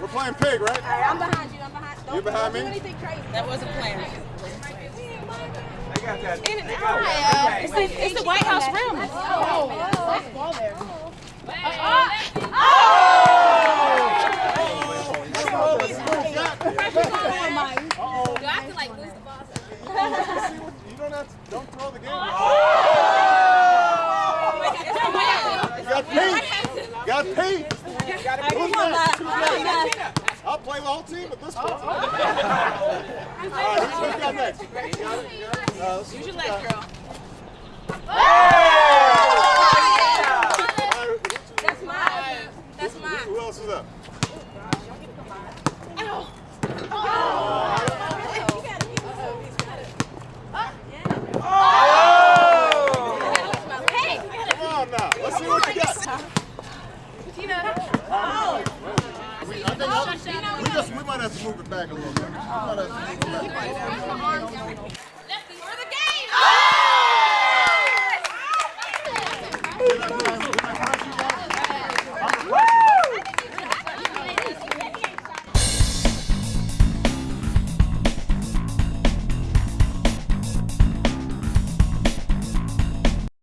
We're playing pig, right? All right, I'm behind you. I'm behind. Don't, You behind don't me? do anything crazy. That wasn't planned. I got that. In and out. It's the, it's the White House rim. Oh, ball there. Do I have to like lose the ball? You don't have to, don't throw the game. Oh You got Pete. Got Pete. Who's next? Who's next? I'll play the whole team at this point. All right, who's, who's got next? You got it? You got it? Uh, Use your what you legs, got. girl. All right, That's mine. That's mine. Who else is up? Hey! Come on now. Let's see what you got. We, I think I, we just we might have to move it back a little bit.